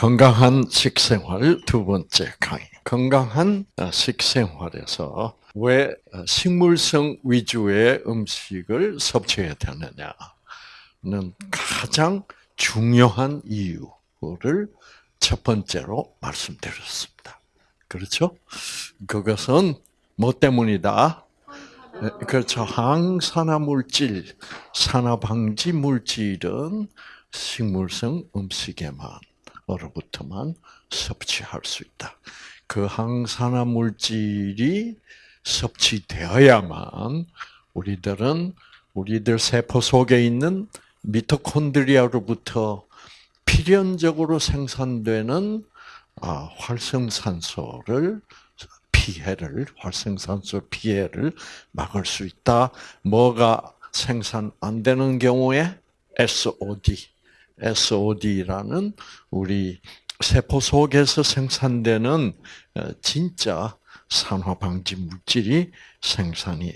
건강한 식생활 두 번째 강의. 건강한 어, 식생활에서 왜 어, 식물성 위주의 음식을 섭취해야 되느냐는 가장 중요한 이유를 첫 번째로 말씀드렸습니다. 그렇죠? 그것은 뭐 때문이다? 그렇죠. 항산화 물질, 산화 방지 물질은 식물성 음식에만 으 로부터만 섭취할 수 있다. 그 항산화 물질이 섭취되어야만 우리들은 우리들 세포 속에 있는 미토콘드리아로부터 필연적으로 생산되는 아, 활성산소를 피해를 활성산소 피해를 막을 수 있다. 뭐가 생산 안 되는 경우에 SOD SOD라는 우리 세포 속에서 생산되는 어, 진짜 산화 방지 물질이 생산이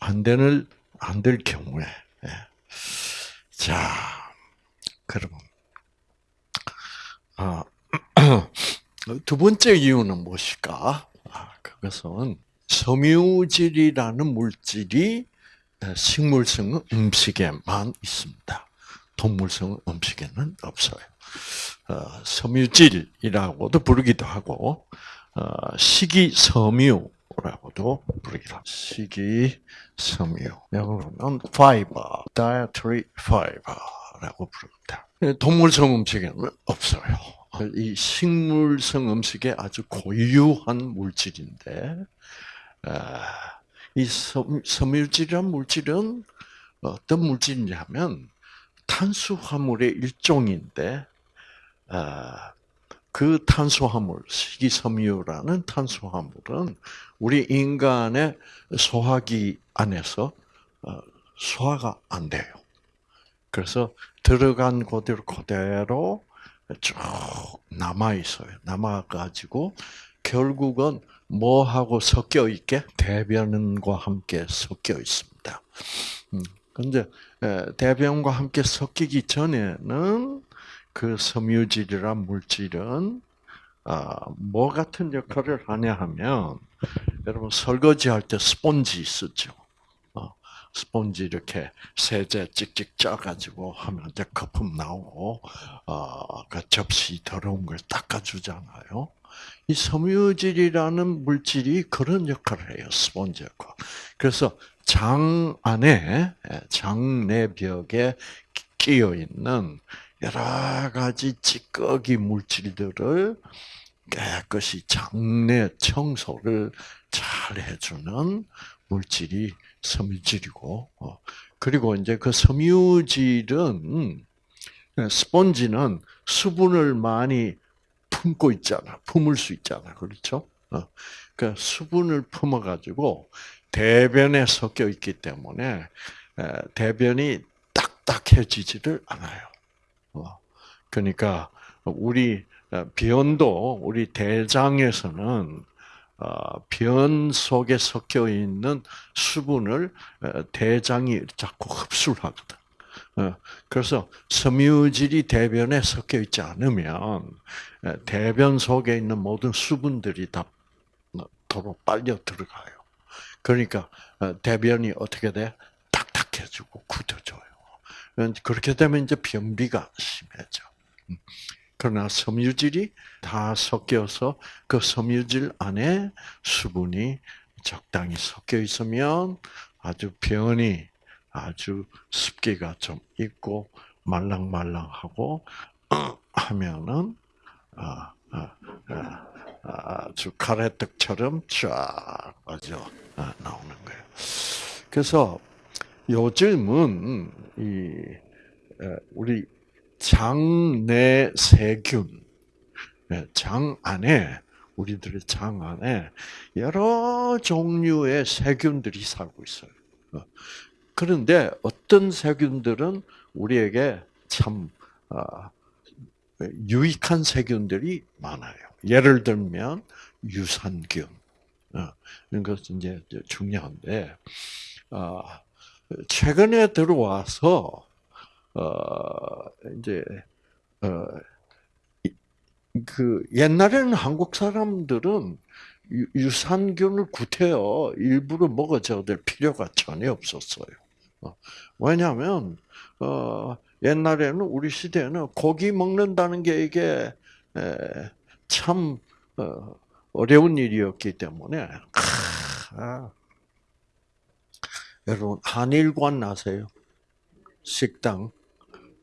안 되는 안될 경우에 예. 자 그러면 아, 두 번째 이유는 무엇일까? 아, 그것은 섬유질이라는 물질이 어, 식물성 음식에만 있습니다. 동물성 음식에는 없어요. 어, 섬유질이라고도 부르기도 하고 어, 식이섬유라고도 부르기도 합니다. 식이섬유. 영어로는 fiber, dietary fiber라고 부릅니다. 동물성 음식에는 없어요. 이 식물성 음식에 아주 고유한 물질인데 이 섬유질이란 물질은 어떤 물질이냐면 탄수화물의 일종인데 아, 그 탄수화물, 식이섬유라는 탄수화물은 우리 인간의 소화기 안에서 어, 소화가 안 돼요. 그래서 들어간 그대로 그대로 쭉 남아 있어요. 남아 가지고 결국은 뭐하고 섞여 있게 대변과 함께 섞여 있습니다. 음, 근데 대변과 함께 섞이기 전에는 그 섬유질이란 물질은 아, 뭐 같은 역할을 하냐 하면 여러분 설거지 할 때 스폰지 쓰죠. 어, 스폰지 이렇게 세제 찍찍 짜가지고 하면 이제 거품 나오고 어, 그 접시 더러운 걸 닦아주잖아요. 이 섬유질이라는 물질이 그런 역할을 해요. 스폰지 역할. 그래서 장 안에 장내벽에 끼어 있는 여러 가지 찌꺼기 물질들을 깨끗이 장내 청소를 잘 해주는 물질이 섬유질이고, 어, 그리고 이제 그 섬유질은 스펀지는 수분을 많이 품고 있잖아, 품을 수 있잖아, 그렇죠? 어, 그 수분을 품어가지고 대변에 섞여 있기 때문에 대변이 딱딱해지지를 않아요. 어, 그러니까 우리 어, 변도 우리 대장에서는 어, 변 속에 섞여 있는 수분을 대장이 자꾸 흡수를 하거든. 그래서 섬유질이 대변에 섞여 있지 않으면 대변 속에 있는 모든 수분들이 다 도로 빨려 들어가요. 그러니까 대변이 어떻게 돼? 딱딱해지고 굳어져요. 그렇게 되면 이제 변비가 심해져. 음. 그러나 섬유질이 다 섞여서 그 섬유질 안에 수분이 적당히 섞여 있으면 아주 변이 아주 습기가 좀 있고 말랑말랑하고 하면은 아, 아, 아, 주 가래떡처럼 쫙 아주 나오는 거예요. 그래서 요즘은 이 우리 장내 세균, 장 안에 우리들의 장 안에 여러 종류의 세균들이 살고 있어요. 어, 그런데 어떤 세균들은 우리에게 참 아, 유익한 세균들이 많아요. 예를 들면 유산균 어, 이런 것은 이제 중요한데 아, 최근에 들어와서 어 이제 어그 옛날에는 한국 사람들은 유- 유산균을 구태여 일부러 먹어줘야 될 필요가 전혀 없었어요. 어, 왜냐하면 어, 옛날에는 우리 시대에는 고기 먹는다는 게 이게 에, 참 어, 어려운 일이었기 때문에 아, 여러분 한일관 아세요? 식당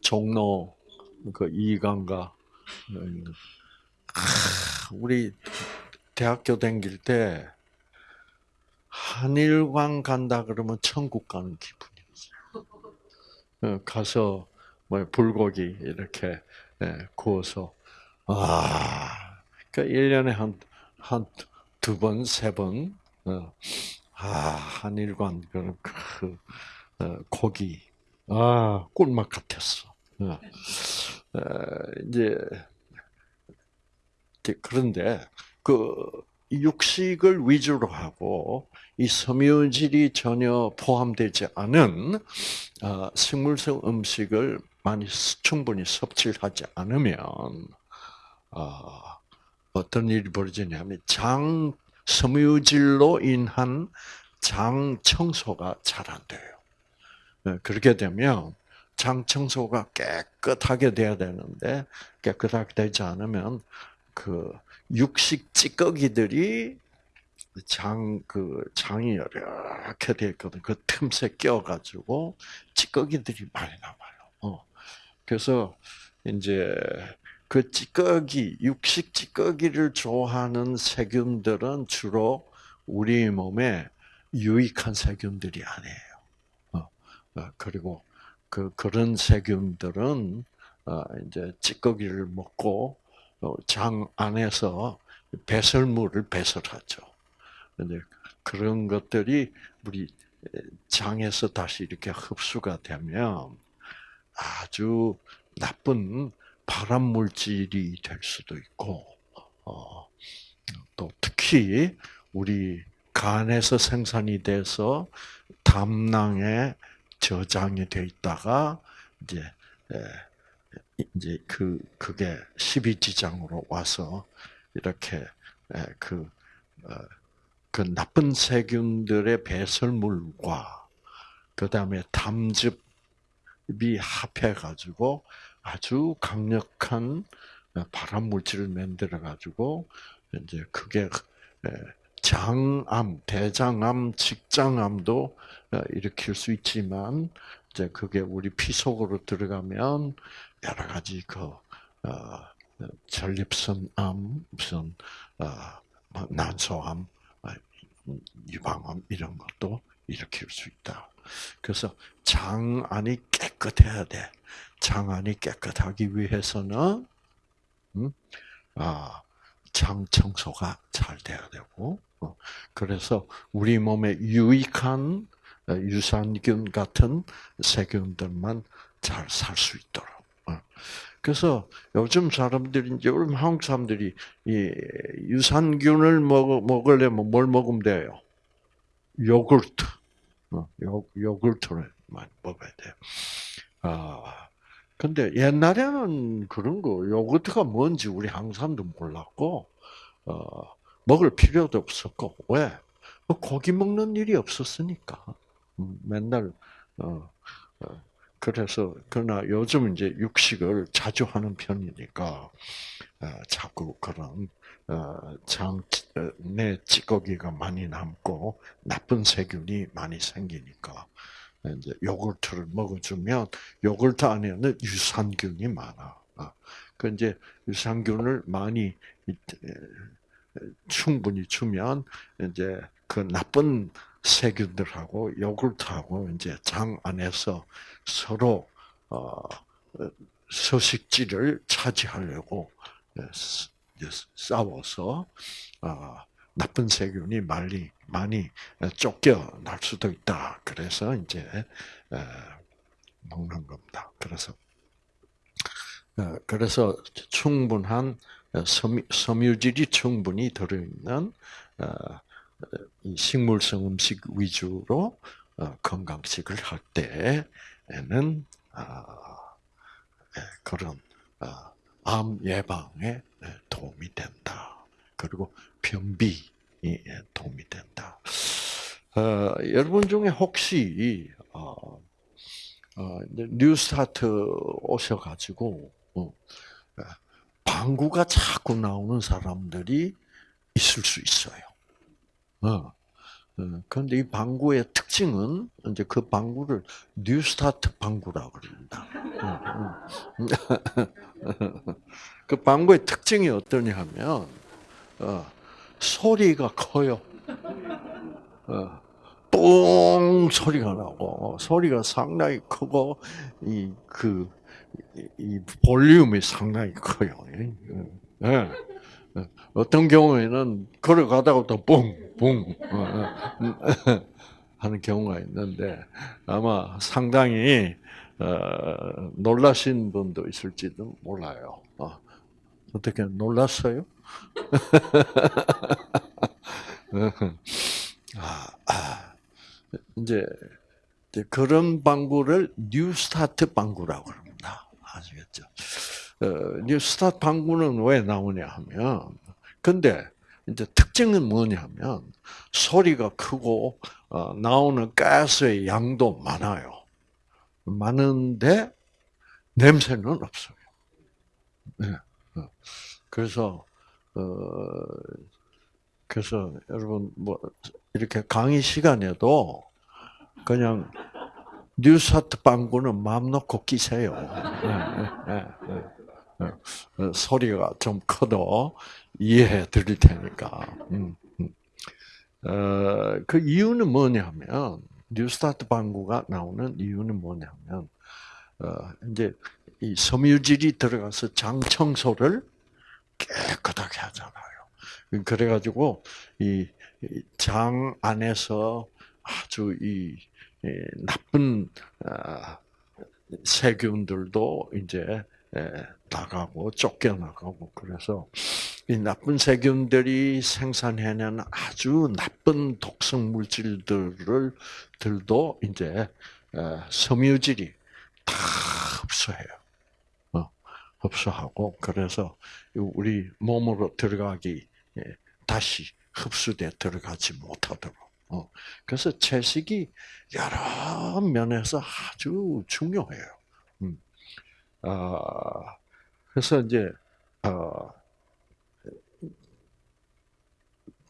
종로 그 이강가 아, 우리 대학교 다닐 때 한일관 간다 그러면 천국 가는 기분이었어요. 어, 가서 뭐 불고기 이렇게 예, 구워서 아, 그 1년에 한 한 두 번, 세 번, 어, 아, 한일관 그런 그 어, 고기 아, 꿀맛 같았어. 어. 어, 이제 그런데 그 육식을 위주로 하고 이 섬유질이 전혀 포함되지 않은 어, 식물성 음식을 많이 스- 충분히 섭취를 하지 않으면 어, 어떤 일이 벌어지냐면 장 섬유질로 인한 장 청소가 잘 안 돼요. 네, 그렇게 되면 장 청소가 깨끗하게 돼야 되는데 깨끗하게 되지 않으면 그 육식 찌꺼기들이 장 그 장이 이렇게 돼 있거든. 그 틈새 껴 가지고 찌꺼기들이 많이 남아요. 어. 그래서 이제 그 찌꺼기 육식 찌꺼기를 좋아하는 세균들은 주로 우리 몸에 유익한 세균들이 아니에요. 어. 어, 그리고 그 그런 세균들은 어, 이제 찌꺼기를 먹고 어, 장 안에서 배설물을 배설하죠. 근데 그런 것들이 우리 장에서 다시 이렇게 흡수가 되면 아주 나쁜 발암 물질이 될 수도 있고, 어, 또 특히 우리 간에서 생산이 돼서 담낭에 저장이 돼 있다가 이제 에, 이제 그 그게 십이지장으로 와서 이렇게 에, 그, 어, 그 나쁜 세균들의 배설물과 그 다음에 담즙이 합해 가지고 아주 강력한 발암 물질을 만들어 가지고 이제 그게 에, 장암, 대장암, 직장암도 어, 일으킬 수 있지만 이제 그게 우리 피 속으로 들어가면 여러 가지 그 어, 전립선암, 무슨 어, 뭐 난소암, 어, 유방암 이런 것도 일으킬 수 있다. 그래서 장 안이 깨끗해야 돼. 장 안이 깨끗하기 위해서는 음, 아, 장 청소가 잘 돼야 되고, 어, 그래서 우리 몸에 유익한 어, 유산균 같은 세균들만 잘 살 수 있도록. 어. 그래서 요즘 사람들이 이제 한국 사람들이 이 유산균을 먹 먹으려면 뭘 먹으면 돼요? 요구르트. 어, 요 요구르트를 많이 먹어야 돼요. 아, 근데 옛날에는 그런 거 요구르트가 뭔지 우리 사람도 몰랐고, 어, 먹을 필요도 없었고 왜? 뭐 고기 먹는 일이 없었으니까. 음, 맨날 어, 어, 그래서 그러나 요즘 이제 육식을 자주 하는 편이니까 어, 자꾸 그런 어, 장내 찌꺼기가 많이 남고 나쁜 세균이 많이 생기니까 이제 요구르트를 먹어주면 요구르트 안에는 유산균이 많아. 아, 그 이제 유산균을 많이 충분히 주면 이제 그 나쁜 세균들하고 요구르트하고 이제 장 안에서 서로 어 서식지를 차지하려고 싸워서 어 나쁜 세균이 많이 많이 쫓겨날 수도 있다. 그래서 이제 먹는 겁니다. 그래서 그래서 충분한 섬유질이 충분히 들어있는 식물성 음식 위주로 건강식을 할 때에는 그런 암 예방에 도움이 된다. 그리고 변비에 도움이 된다. 어, 여러분 중에 혹시 어, 어, 뉴스타트 오셔가지고 어, 방구가 자꾸 나오는 사람들이 있을 수 있어요. 어. 그런데 이 방구의 특징은 이제 그 방구를 뉴스타트 방구라고 그럽니다. 그 방구의 특징이 어떠냐 하면 어, 소리가 커요. 어, 뽕 소리가 나고 소리가 상당히 크고 이그 이 볼륨이 상당히 커요. 예. 어떤 경우에는 걸어가다가 또 뿡뿡 어, 어, 하는 경우가 있는데 아마 상당히 어, 놀라신 분도 있을지도 몰라요. 어떻게 놀랐어요? 아, 아, 이제 그런 방구를 뉴스타트 방구라고 합니다. 아시겠죠? 어, 뉴스타트 방구는 왜 나오냐 하면 근데 이제 특징은 뭐냐면 소리가 크고 어, 나오는 가스의 양도 많아요. 많은데 냄새는 없어요. 네. 어. 그래서 어 그래서 여러분 뭐 이렇게 강의 시간에도 그냥 뉴스타트 방구는 마음 놓고 끼세요. 네, 네, 네, 소리가 좀 커도 이해해 드릴 테니까. 음, 음. 어, 그 이유는 뭐냐면, 뉴스타트 방구가 나오는 이유는 뭐냐면, 어, 이제 이 섬유질이 들어가서 장 청소를 깨끗하게 하잖아요. 그래가지고 이 장 안에서 아주 이 나쁜 아, 세균들도 이제 나가고 쫓겨나가고 그래서 이 나쁜 세균들이 생산해낸 아주 나쁜 독성 물질들을 들도 이제 섬유질이 다 흡수해요. 어, 흡수하고 그래서 우리 몸으로 들어가기 다시 흡수돼 들어가지 못하도록. 어, 그래서 채식이 여러 면에서 아주 중요해요. 음. 아, 그래서 이제 어,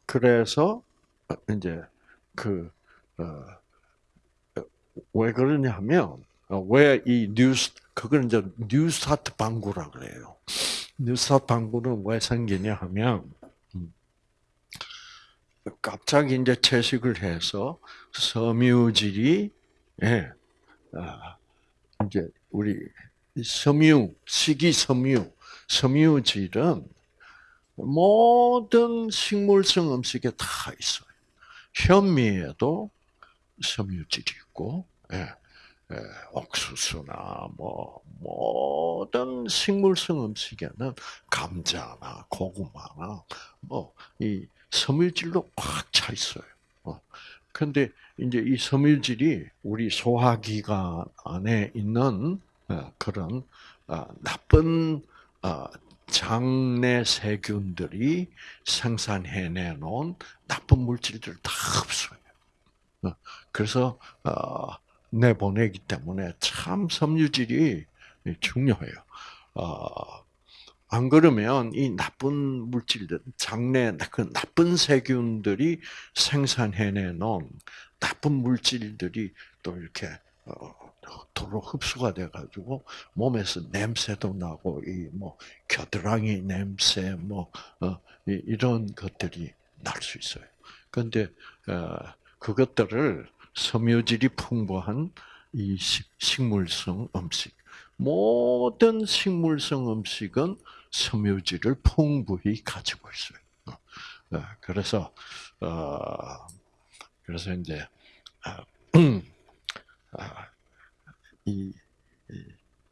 그래서 이제 그 어, 왜 그러냐면 어, 왜 이 뉴스 그걸 이제 뉴스타트 방구라 그래요. 뉴스타트 방구는 왜 생기냐 하면 음, 갑자기 이제 채식을 해서 섬유질이 예, 아, 이제 우리 섬유, 식이섬유, 섬유질은 모든 식물성 음식에 다 있어요. 현미에도 섬유질이 있고, 예, 예, 옥수수나 뭐 모든 식물성 음식에는 감자나 고구마나 뭐 이 섬유질도 꽉차 있어요. 어. 근데 이제 이 섬유질이 우리 소화기관 안에 있는 어, 그런 어, 나쁜 어, 장내 세균들이 생산해내 놓은 나쁜 물질들을 다 흡수해요. 그래서 내보내기 때문에 참 섬유질이 중요해요. 안 그러면 이 나쁜 물질들, 장내 그 나쁜 세균들이 생산해내 놓은 나쁜 물질들이 또 이렇게 도로 흡수가 돼가지고 몸에서 냄새도 나고 이 뭐 겨드랑이 냄새 뭐 어, 이런 것들이 날 수 있어요. 그런데 어, 그것들을 섬유질이 풍부한 이 식물성 음식 모든 식물성 음식은 섬유질을 풍부히 가지고 있어요. 어, 그래서 그래서 이제 아, 아, 이,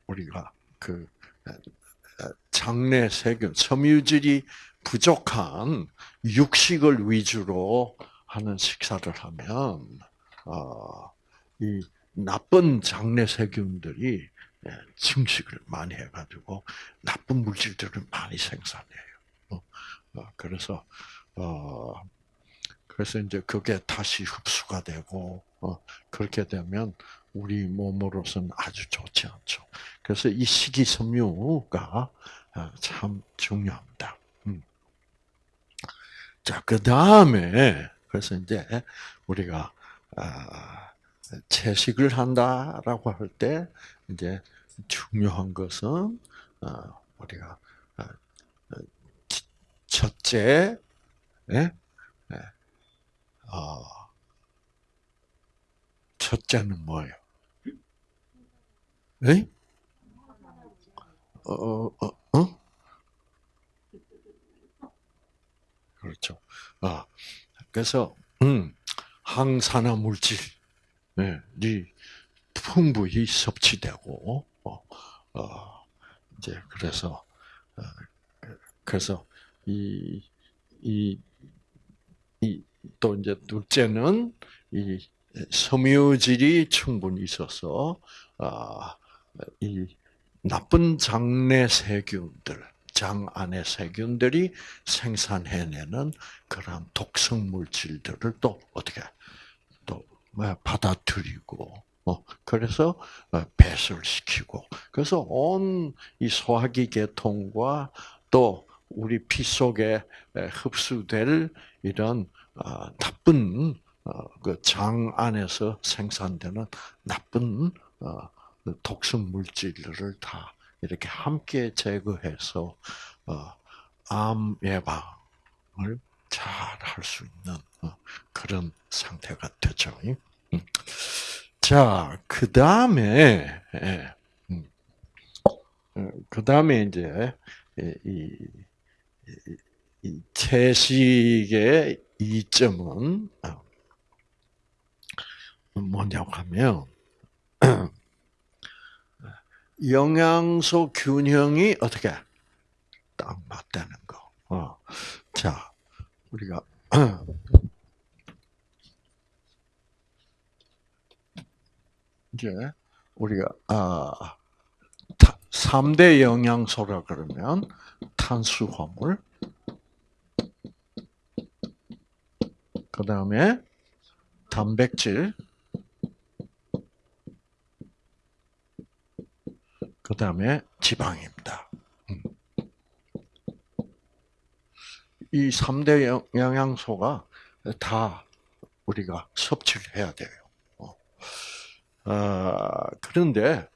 우리가 그 장내 세균, 섬유질이 부족한 육식을 위주로 하는 식사를 하면 어, 이 나쁜 장내 세균들이 예, 증식을 많이 해가지고 나쁜 물질들을 많이 생산해요. 어, 어, 그래서 어 그래서 이제 그게 다시 흡수가 되고 어, 그렇게 되면 우리 몸으로서는 아주 좋지 않죠. 그래서 이 식이섬유가 참 중요합니다. 음. 자, 그 다음에 그래서 이제 우리가 아, 채식을 한다라고 할 때 이제 중요한 것은 어, 우리가 어, 어, 첫째, 예? 예. 첫째는 뭐예요? 에? 어, 어, 어? 그렇죠. 아, 그래서 음, 항산화 물질이 풍부히 섭취되고, 어, 어, 이제 그래서 어, 그래서 이 이 이 또 이제 둘째는 이 섬유질이 충분히 있어서 아, 이 나쁜 장내 세균들, 장 안의 세균들이 생산해내는 그런 독성 물질들을 또 어떻게 또 받아들이고 어, 그래서 어, 배설시키고. 그래서 온 이 소화기 계통과 또 우리 피 속에 흡수될 이런 어, 나쁜 그장 안에서 생산되는 나쁜 독성 물질들을 다 이렇게 함께 제거해서 암 예방을 잘 할 수 있는 그런 상태가 되죠. 음. 자, 그 다음에, 예, 음. 어, 그 다음에 이제, 이, 채식의 이점은, 어, 뭐냐고 하면, 영양소 균형이 어떻게 딱 맞다는 거. 어. 자, 우리가 이제 우리가 아 3대 영양소라 그러면 탄수화물 그다음에 단백질 그 다음에 지방입니다. 음. 이 3대 영양소가 다 우리가 섭취를 해야 돼요. 아, 그런데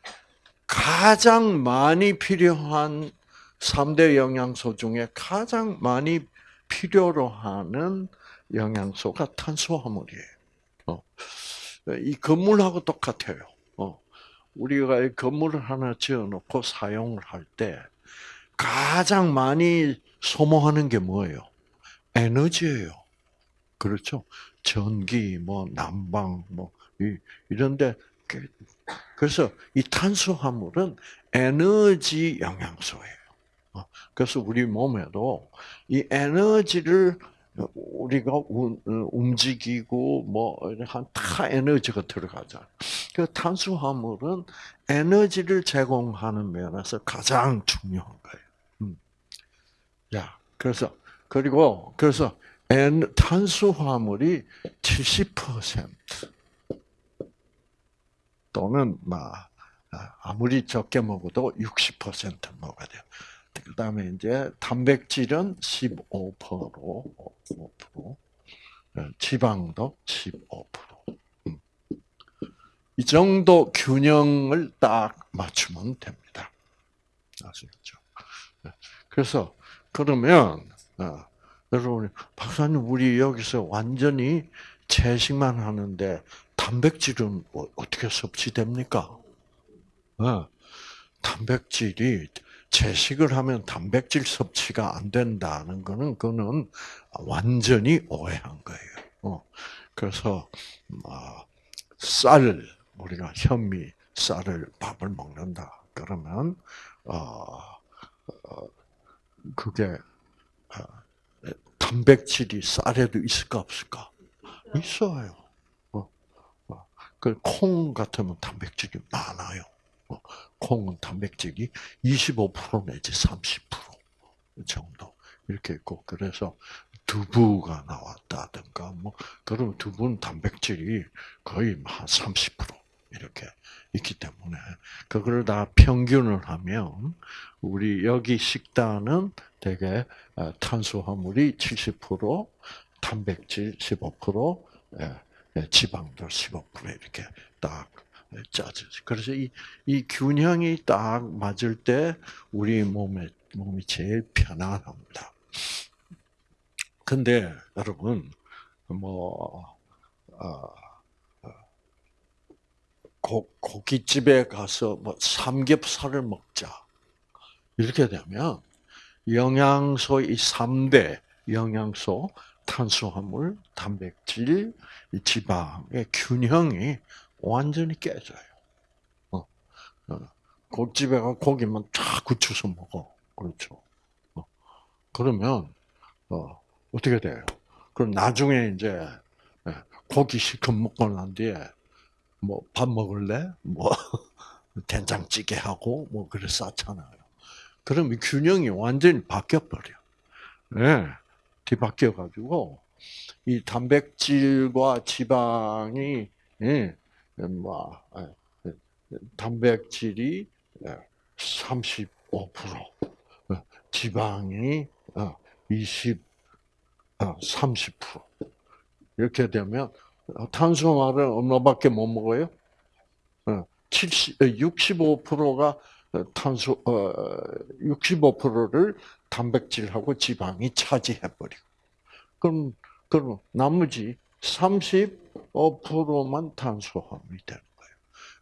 가장 많이 필요한 3대 영양소 중에 가장 많이 필요로 하는 영양소가 탄수화물이에요. 어. 이 건물하고 똑같아요. 어. 우리가 이 건물을 하나 지어놓고 사용을 할 때 가장 많이 소모하는 게 뭐예요? 에너지예요. 그렇죠? 전기, 뭐 난방, 뭐 이런데 그래서 이 탄수화물은 에너지 영양소예요. 어, 그래서 우리 몸에도 이 에너지를 우리가 움직이고 뭐 한 다 에너지가 들어가잖아. 그 탄수화물은 에너지를 제공하는 면에서 가장 중요한 거예요. 음. 야, 그래서 그리고 그래서 탄수화물이 70% 또는 막 아, 아무리 적게 먹어도 60% 먹어야 돼요. 그 다음에 이제 단백질은 15%, 5%, 지방도 15%. 음. 이 정도 균형을 딱 맞추면 됩니다. 아시겠죠? 네. 그래서 그러면 어, 여러분 박사님 우리 여기서 완전히 채식만 하는데 단백질은 어, 어떻게 섭취됩니까? 어, 단백질이 채식을 하면 단백질 섭취가 안 된다는 거는 그는 완전히 오해한 거예요. 어, 그래서 어, 쌀 우리가 현미 쌀을 밥을 먹는다 그러면 그게 단백질이 쌀에도 있을까 없을까? 있어요. 그콩 같으면 단백질이 많아요. 어, 콩은 단백질이 25% 내지 30% 정도 이렇게 있고 그래서 두부가 나왔다든가 뭐 그러면 두부는 단백질이 거의 한 30% 이렇게 있기 때문에 그걸 다 평균을 하면 우리 여기 식단은 대개 어, 탄수화물이 70%, 단백질 15%, 예, 예, 지방도 15% 이렇게 딱 짜져지. 그래서 이, 이 균형이 딱 맞을 때 우리 몸에 몸이 제일 편안합니다. 근데 여러분 뭐 어, 고, 고깃집에 가서 뭐 삼겹살을 먹자 이렇게 되면 영양소 이 3대 영양소 탄수화물, 단백질, 지방의 균형이 완전히 깨져요. 어, 어. 고집에 가 고기만 쫙 굳혀서 먹어. 그렇죠. 어. 그러면, 어, 어떻게 돼요? 그럼 나중에 이제, 예, 고기 실컷 먹고 난 뒤에, 뭐, 밥 먹을래? 뭐, 된장찌개 하고, 뭐, 그래 쌓잖아요. 그럼 이 균형이 완전히 바뀌어 버려. 예. 네. 뒤바뀌어 가지고, 이 단백질과 지방이, 예, 뭐, 예, 단백질이 35%, 예, 지방이 20, 어, 30%. 어, 이렇게 되면 탄수화물은 얼마밖에 못 먹어요? 70, 65%가 탄수, 65%를 단백질하고 지방이 차지해버리고. 그럼, 그럼 나머지 35%만 탄수화물이 되는 거예요.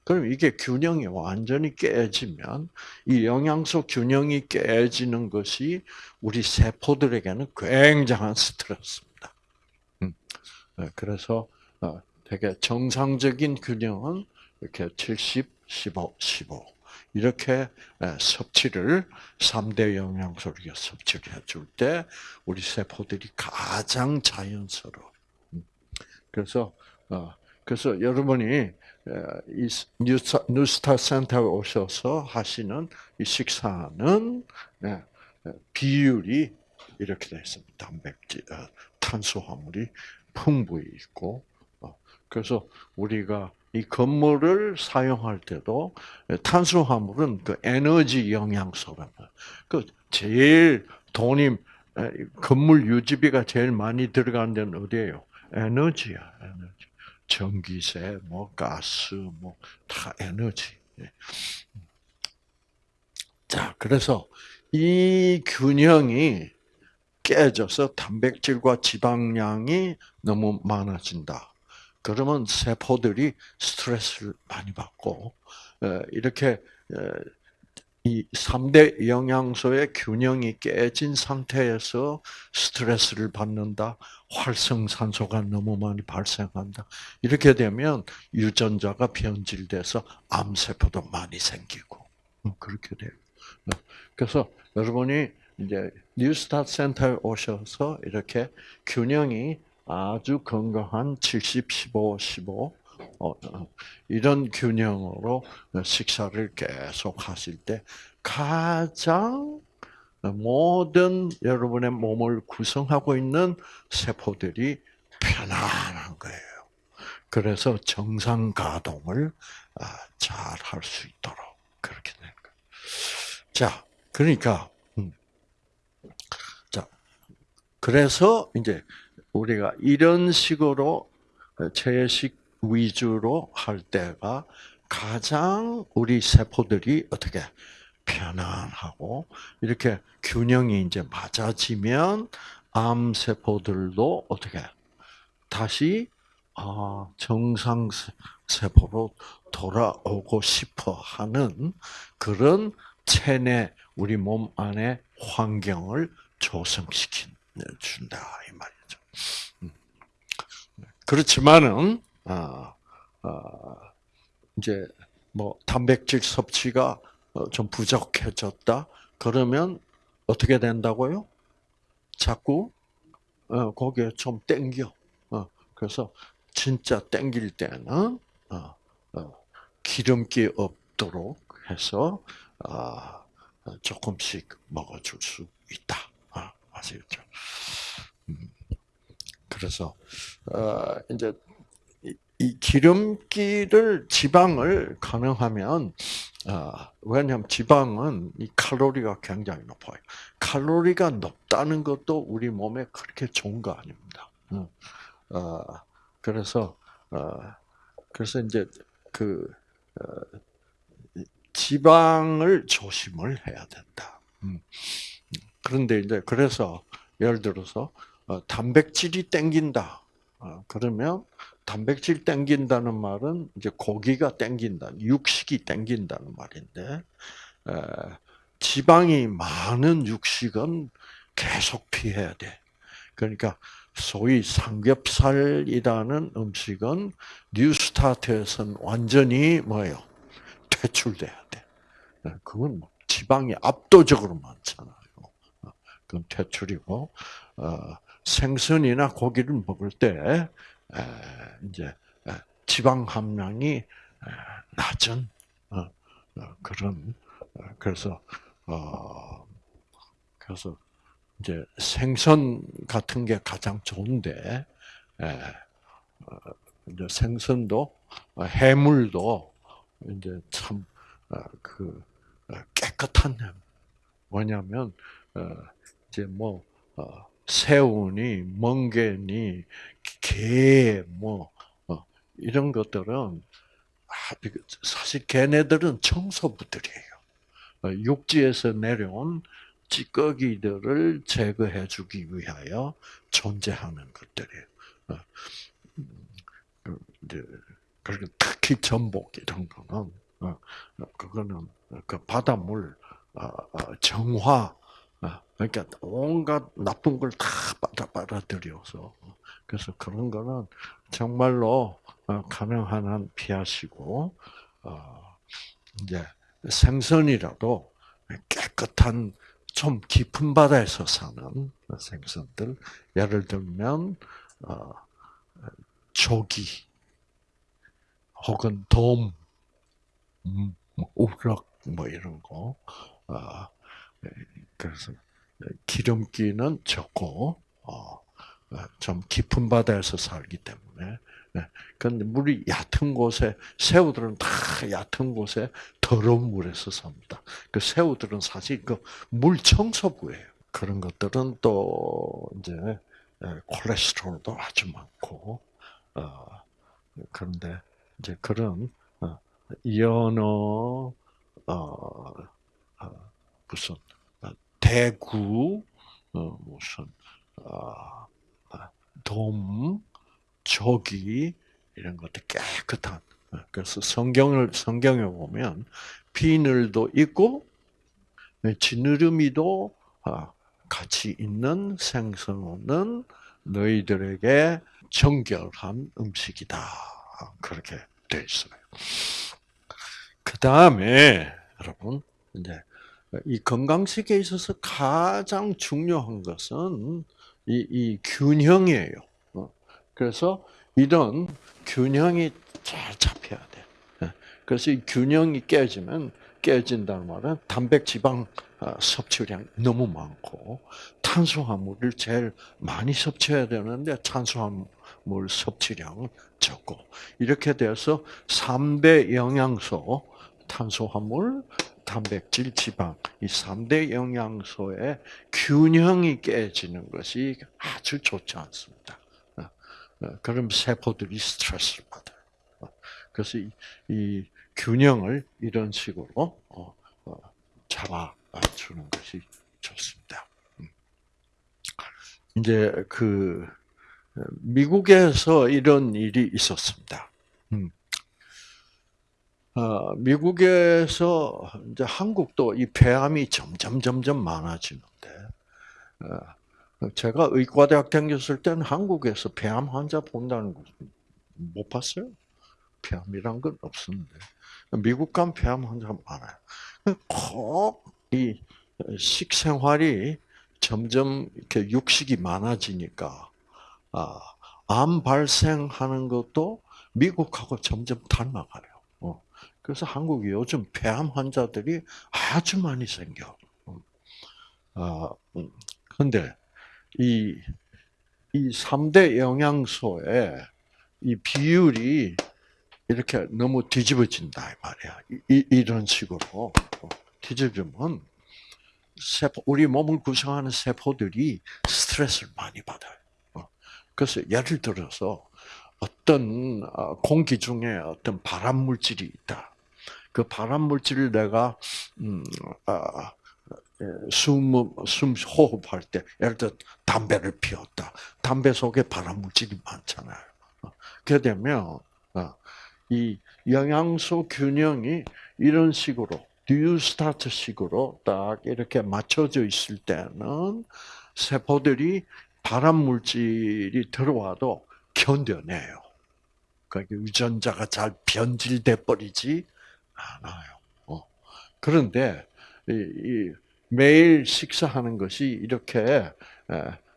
그럼 이게 균형이 완전히 깨지면 이 영양소 균형이 깨지는 것이 우리 세포들에게는 굉장한 스트레스입니다. 음. 네, 그래서 어, 되게 정상적인 균형은 이렇게 70, 15, 15 이렇게 섭취를 3대 영양소를 섭취를 해줄 때 우리 세포들이 가장 자연스러워. 그래서 어, 그래서 여러분이 이 뉴스타, 뉴스타 센터에 오셔서 하시는 이 식사는 비율이 이렇게 되어 있습니다. 단백질, 어, 탄수화물이 풍부히 있고, 어, 그래서 우리가 이 건물을 사용할 때도 탄수화물은 그 에너지 영양소라는 그 제일 돈이 건물 유지비가 제일 많이 들어가는 데는 어디예요? 에너지야, 에너지. 전기세, 뭐 가스, 뭐 다 에너지. 예. 자, 그래서 이 균형이 깨져서 단백질과 지방량이 너무 많아진다. 그러면 세포들이 스트레스를 많이 받고 이렇게 이 3대 영양소의 균형이 깨진 상태에서 스트레스를 받는다. 활성산소가 너무 많이 발생한다. 이렇게 되면 유전자가 변질돼서 암세포도 많이 생기고 음, 그렇게 돼요. 네. 그래서 여러분이 이제 뉴스타트 센터에 오셔서 이렇게 균형이 아주 건강한 70, 15, 15 어, 어, 이런 균형으로 식사를 계속 하실 때 가장 모든 여러분의 몸을 구성하고 있는 세포들이 편안한 거예요. 그래서 정상 가동을 아, 잘할 수 있도록 그렇게 되는 거예요. 자, 그러니까 음. 자, 그래서 이제 우리가 이런 식으로 채식 위주로 할 때가 가장 우리 세포들이 어떻게 편안하고 이렇게 균형이 이제 맞아지면 암 세포들도 어떻게 다시 아, 정상 세포로 돌아오고 싶어 하는 그런 체내 우리 몸 안에 환경을 조성시킨 준다 이. 음. 그렇지만은 아, 아, 이제 뭐 단백질 섭취가 어, 좀 부족해졌다. 그러면 어떻게 된다고요? 자꾸 어, 거기에 좀 땡겨. 어, 그래서 진짜 땡길 때는 기름기 없도록 해서 아, 조금씩 먹어줄 수 있다. 아, 아시겠죠? 음. 그래서 어, 이제 이 기름기를 지방을 가능하면 아, 왜냐하면 지방은 이 칼로리가 굉장히 높아요. 칼로리가 높다는 것도 우리 몸에 그렇게 좋은 거 아닙니다. 어, 그래서 어, 그래서 이제 그 어, 지방을 조심을 해야 된다. 음. 그런데 이제 그래서 예를 들어서 어, 단백질이 땡긴다. 어, 그러면 단백질 땡긴다는 말은 이제 고기가 땡긴다, 육식이 땡긴다는 말인데 지방이 많은 육식은 계속 피해야 돼. 그러니까 소위 삼겹살이라는 음식은 뉴스타트에서는 완전히 뭐예요? 퇴출돼야 돼. 그건 뭐 지방이 압도적으로 많잖아요. 어, 그건 퇴출이고 어, 생선이나 고기를 먹을 때 이제 지방 함량이 낮은 어, 어, 그런 어, 그래서 그래서 이제 생선 같은 게 가장 좋은데 이제 생선도 해물도 이제 참 그 깨끗한 뭐냐면 이제 뭐 새우니 멍게니 개, 뭐, 어, 이런 것들은, 아, 사실 걔네들은 청소부들이에요. 어, 육지에서 내려온 찌꺼기들을 제거해 주기 위하여 존재하는 것들이에요. 어, 그, 그리고 특히 전복 이런 거는, 그거는 그 바닷물 정화, 그러니까 온갖 나쁜 걸다 빨아들여서. 그래서 그런 거는 정말로 어, 가능한 한 피하시고 어, 이제 생선이라도 깨끗한 좀 깊은 바다에서 사는 생선들 예를 들면 어, 조기 혹은 돔, 음, 뭐 우럭 뭐 이런 거 그래서 기름기는 적고 어, 좀 깊은 바다에서 살기 때문에. 그런데 물이 얕은 곳에 새우들은 다 얕은 곳에 더러운 물에서 삽니다. 그 새우들은 사실 그 물 청소부예요. 그런 것들은 또 이제 콜레스테롤도 아주 많고 어, 그런데 이제 그런 어, 연어 어, 무슨 대구 무슨 돔, 조기 이런 것들 깨끗한. 그래서 성경을 성경에 보면 비늘도 있고 지느러미도 아, 같이 있는 생선은 너희들에게 정결한 음식이다. 그렇게 돼 있어요. 그 다음에 여러분 이제 이 건강식에 있어서 가장 중요한 것은 이, 이 균형이에요. 어. 그래서 이런 균형이 잘 잡혀야 돼. 예. 그래서 이 균형이 깨지면 깨진다는 말은 단백 지방 어, 섭취량이 너무 많고 탄수화물을 제일 많이 섭취해야 되는데 탄수화물 섭취량은 적고 이렇게 돼서 3대 영양소 탄수화물, 단백질, 지방 이 3대 영양소의 균형이 깨지는 것이 아주 좋지 않습니다. 어, 어, 그럼 세포들이 스트레스를 받아요. 어, 그래서 이, 이 균형을 이런 식으로 잡아주는 것이 좋습니다. 음. 이제 그 미국에서 이런 일이 있었습니다. 음. 어, 미국에서 이제 한국도 이 폐암이 점점 점점 많아지는데 어, 제가 의과대학 다녔을 때는 한국에서 폐암 환자 본다는 거 못 봤어요. 폐암이란 건 없었는데 미국 간 폐암 환자 많아요. 꼭 이 식생활이 점점 이렇게 육식이 많아지니까 아, 암 발생하는 것도 미국하고 점점 닮아가요. 어. 그래서 한국이 요즘 폐암 환자들이 아주 많이 생겨. 아, 음. 근데 이, 이 3대 영양소의 이 비율이 이렇게 너무 뒤집어진다, 이 말이야. 이, 이런 식으로. 뒤집으면, 세포, 우리 몸을 구성하는 세포들이 스트레스를 많이 받아요. 어. 그래서 예를 들어서 어떤 어, 공기 중에 어떤 발암 물질이 있다. 그 발암 물질을 내가 음, 아, 숨, 숨 호흡할 때, 예를 들어 담배를 피웠다. 담배 속에 발암 물질이 많잖아요. 어. 그렇게 되면 이 영양소 균형이 이런 식으로 뉴스타트식으로 딱 이렇게 맞춰져 있을 때는 세포들이 발암 물질이 들어와도 견뎌내요. 그러니까 유전자가 잘 변질돼 버리지 않아요. 어. 그런데 이, 이 매일 식사하는 것이 이렇게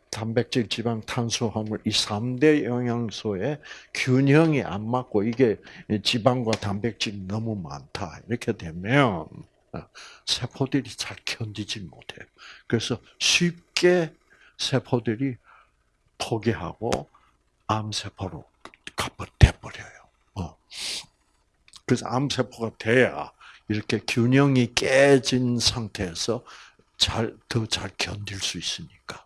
단백질, 지방, 탄수화물 이 3대 영양소의 균형이 안 맞고 이게 지방과 단백질이 너무 많다. 이렇게 되면 어, 세포들이 잘 견디지 못해요. 그래서 쉽게 세포들이 포기하고 암세포로 돼버려요. 어. 그래서 암세포가 돼야 이렇게 균형이 깨진 상태에서 잘, 더 잘 견딜 수 있으니까.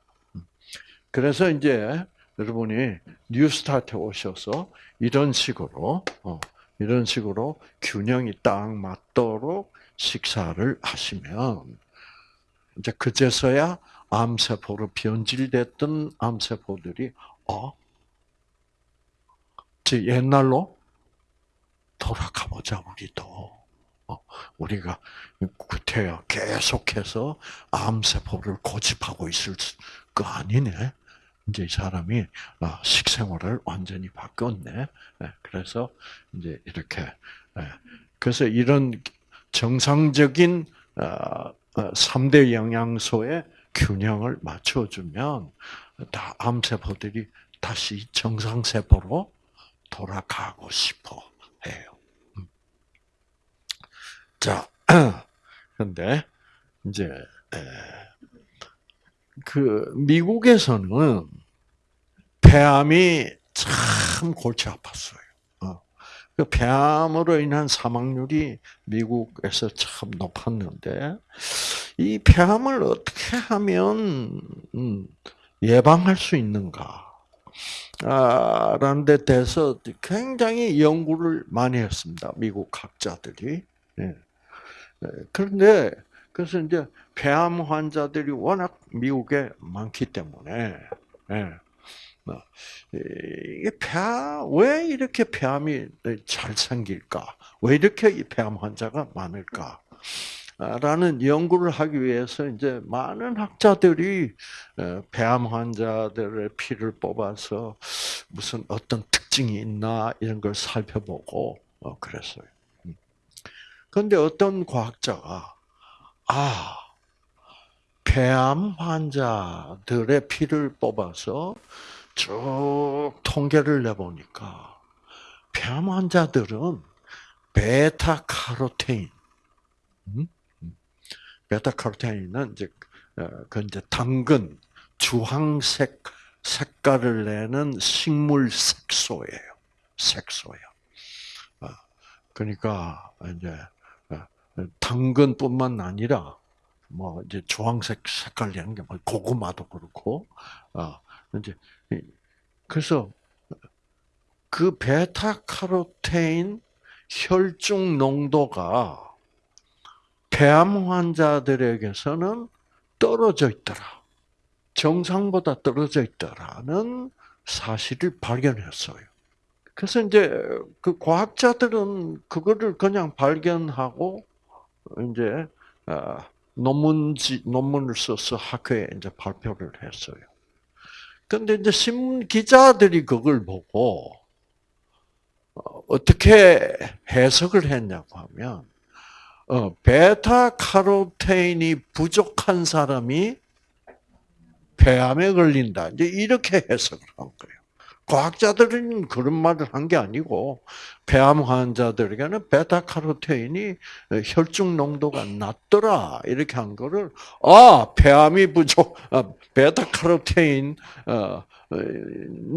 그래서 이제 여러분이 뉴스타트에 오셔서 이런 식으로 어, 이런 식으로 균형이 딱 맞도록 식사를 하시면 이제 그제서야 암세포로 변질됐던 암세포들이 어, 저 옛날로 돌아가 보자 우리도. 어, 우리가 구태여 계속해서 암세포를 고집하고 있을 거 아니네. 이제 이 사람이 아, 식생활을 완전히 바꿨네. 예, 그래서 이제 이렇게 예, 그래서 이런 정상적인 3대 아, 아, 영양소의 균형을 맞춰주면 다 암세포들이 다시 정상세포로 돌아가고 싶어 해요. 음. 자, 근데 이제 그 미국에서는 폐암이 참 골치 아팠어요. 어. 그 폐암으로 인한 사망률이 미국에서 참 높았는데 이 폐암을 어떻게 하면 음, 예방할 수 있는가? 라는 데 대해서 굉장히 연구를 많이 했습니다. 미국 학자들이. 예. 그런데 그래서 이제 폐암 환자들이 워낙 미국에 많기 때문에 예. 뭐, 이게 폐암 왜 이렇게 폐암이 잘 생길까? 왜 이렇게 이 폐암 환자가 많을까? 라는 연구를 하기 위해서 이제 많은 학자들이 어, 폐암 환자들의 피를 뽑아서 무슨 어떤 특징이 있나 이런 걸 살펴보고 어, 그랬어요. 그런데 음. 어떤 과학자가 아 폐암 환자들의 피를 뽑아서 쭉 통계를 내보니까 폐암 환자들은 베타카로테인, 음? 베타카로테인은 이제 어, 그 이제 당근 주황색 색깔을 내는 식물 색소예요. 색소예요. 어, 그러니까 이제 어, 당근뿐만 아니라 뭐 이제 주황색 색깔 내는 게뭐 고구마도 그렇고 어 이제 그래서 그 베타카로테인 혈중 농도가 폐암 환자들에게서는 떨어져 있더라. 정상보다 떨어져 있더라는 사실을 발견했어요. 그래서 이제 그 과학자들은 그거를 그냥 발견하고 이제 아, 논문지 논문을 써서 학회에 이제 발표를 했어요. 근데 이제 신문 기자들이 그걸 보고 어, 어떻게 해석을 했냐고 하면 어, 베타 카로테인이 부족한 사람이 폐암에 걸린다. 이제 이렇게 해석을 한 거예요. 과학자들은 그런 말을 한 게 아니고 폐암 환자들에게는 베타 카로테인이 혈중 농도가 낮더라 이렇게 한 거를 아 폐암이 부족, 아, 베타 카로테인 어,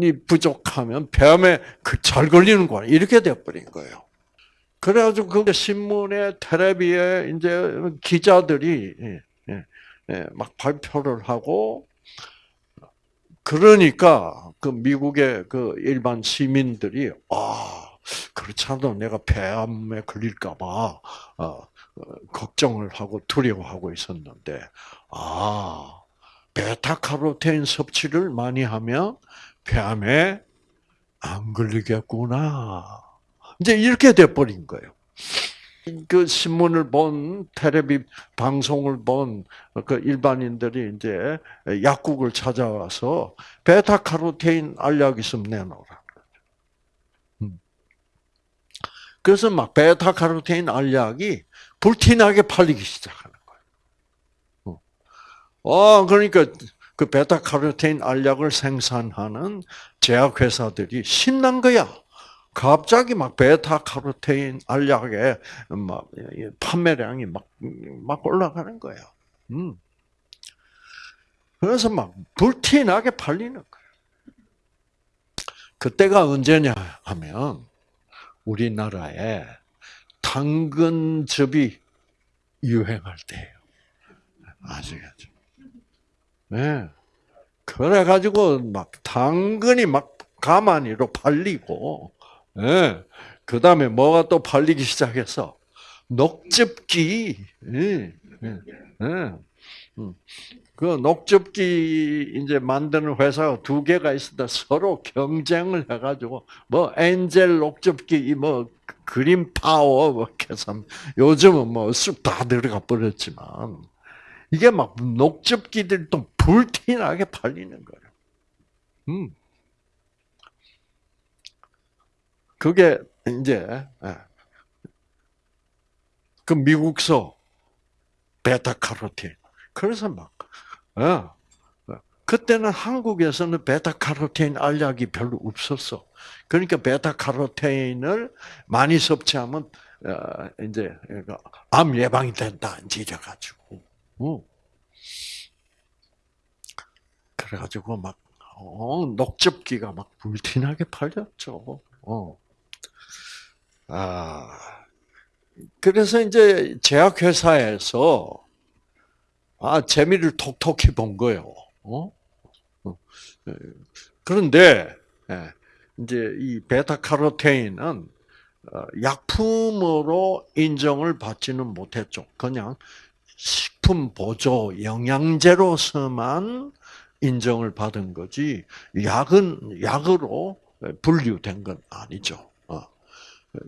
이 부족하면 폐암에 그잘 걸리는구나 이렇게 돼버린 거예요. 그래가지고 그 신문에 텔레비에 이제 기자들이 예, 예, 예, 막 발표를 하고 그러니까 그 미국의 그 일반 시민들이 아 그렇지 않아도 내가 폐암에 걸릴까봐 어, 어, 걱정을 하고 두려워하고 있었는데 아 베타카로테인 섭취를 많이 하면 폐암에 안 걸리겠구나. 이제 이렇게 돼버린 거예요. 그 신문을 본 텔레비 방송을 본 그 일반인들이 이제 약국을 찾아와서 베타카로테인 알약 있으면 내놓으라. 음. 그래서 막 베타카로테인 알약이 불티나게 팔리기 시작하는 거예요. 어, 그러니까 그 베타카로테인 알약을 생산하는 제약회사들이 신난 거야. 갑자기 막 베타 카로테인 알약의 막 판매량이 막, 막 올라가는 거예요. 음. 그래서 막 불티나게 팔리는 거예요. 그때가 언제냐 하면 우리나라에 당근즙이 유행할 때예요. 아시겠죠? 네. 그래가지고 막 당근이 막 가만히로 팔리고 예. 그 다음에 뭐가 또 팔리기 시작해서 녹즙기. 예. 예. 예. 음. 그 녹즙기 이제 만드는 회사가 두 개가 있습니다. 서로 경쟁을 해가지고 뭐 엔젤 녹즙기, 뭐 그린 파워, 뭐 해서 요즘은 뭐쑥다 들어가 버렸지만 이게 막 녹즙기들이 또 불티나게 팔리는 거예요. 음. 그게 이제 예. 그 미국서 베타카로틴. 그래서 막 어, 그때는 한국에서는 베타카로틴 알약이 별로 없었어. 그러니까 베타카로틴을 많이 섭취하면 어, 이제 암 예방이 된다 이래 가지고. 어. 그래가지고 막 어, 녹즙기가 막 불티나게 팔렸죠. 어. 아, 그래서 이제 제약회사에서 아 재미를 톡톡히 본 거예요. 어? 어. 예. 그런데 예, 이제 이 베타카로테인은 어, 약품으로 인정을 받지는 못했죠. 그냥 식품 보조 영양제로서만 인정을 받은 거지 약은 약으로 분류된 건 아니죠.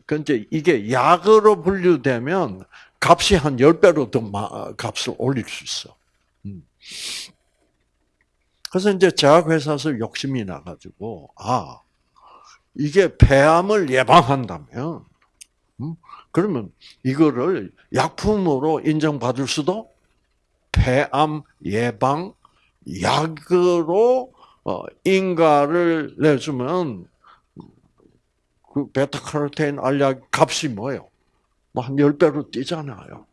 근데 이게 약으로 분류되면 값이 한 10배로 더 값을 올릴 수 있어. 음. 그래서 이제 제약회사에서 욕심이 나가지고, 아, 이게 폐암을 예방한다면, 음, 그러면 이거를 약품으로 인정받을 수도 폐암 예방 약으로 어, 인가를 내주면 그 베타카로테인 알약 값이 뭐예요? 뭐 한 10배로 뛰잖아요.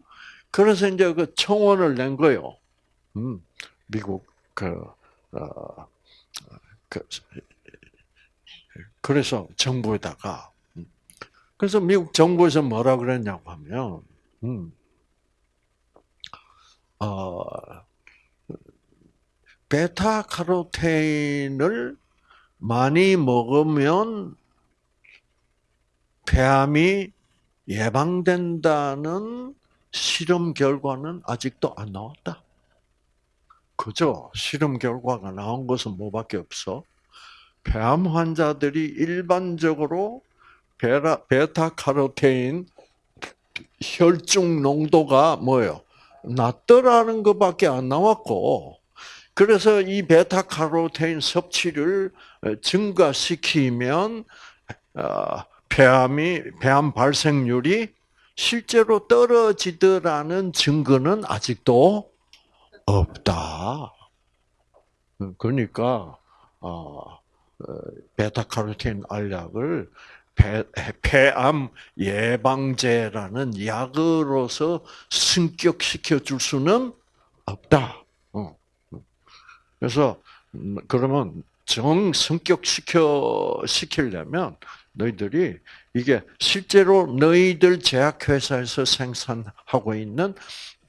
그래서 이제 그 청원을 낸 거예요. 음, 미국, 그, 어, 그, 그래서 정부에다가. 음. 그래서 미국 정부에서 뭐라 그랬냐고 하면, 음, 어, 베타카로테인을 많이 먹으면 폐암이 예방된다는 실험 결과는 아직도 안 나왔다. 그죠? 실험 결과가 나온 것은 뭐밖에 없어? 폐암 환자들이 일반적으로 베라, 베타카로테인 혈중 농도가 뭐예요? 낮더라는 것밖에 안 나왔고, 그래서 이 베타카로테인 섭취를 증가시키면 어, 폐암이 폐암 발생률이 실제로 떨어지더라는 증거는 아직도 없다. 그러니까 어, 어 베타카로틴 알약을 폐, 폐암 예방제라는 약으로서 승격시켜 줄 수는 없다. 어. 그래서 음, 그러면 정 승격시켜 시키려면 너희들이 이게 실제로 너희들 제약회사에서 생산하고 있는